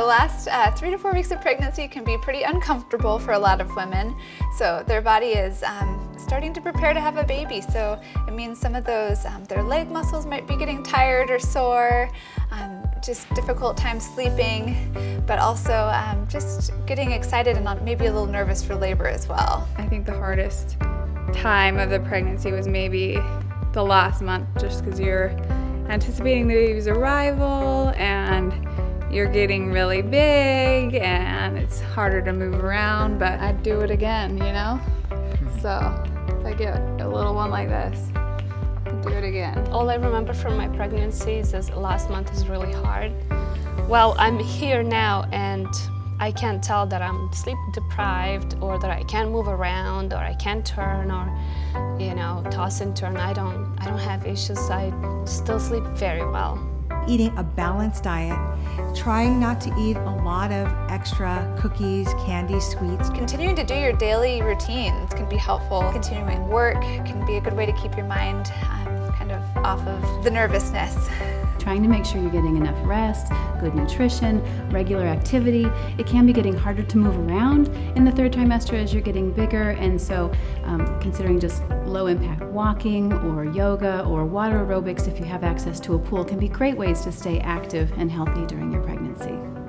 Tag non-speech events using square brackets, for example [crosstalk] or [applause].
last uh, three to four weeks of pregnancy can be pretty uncomfortable for a lot of women. So their body is um, starting to prepare to have a baby. So it means some of those, um, their leg muscles might be getting tired or sore, um, just difficult time sleeping, but also um, just getting excited and maybe a little nervous for labor as well. I think the hardest time of the pregnancy was maybe the last month just because you're anticipating the baby's arrival and you're getting really big and it's harder to move around, but I'd do it again, you know? [laughs] So if I get a little one like this, I'd do it again. All I remember from my pregnancy is last month is really hard. Well, I'm here now and I can't tell that I'm sleep deprived or that I can't move around or I can't turn or, you know, toss and turn. I don't, I don't have issues. I still sleep very well eating a balanced diet, trying not to eat a lot of extra cookies, candy, sweets. Continuing to do your daily routines can be helpful. Continuing work can be a good way to keep your mind um, kind of off of the nervousness [laughs] trying to make sure you're getting enough rest, good nutrition, regular activity. It can be getting harder to move around in the third trimester as you're getting bigger, and so um, considering just low impact walking or yoga or water aerobics if you have access to a pool can be great ways to stay active and healthy during your pregnancy.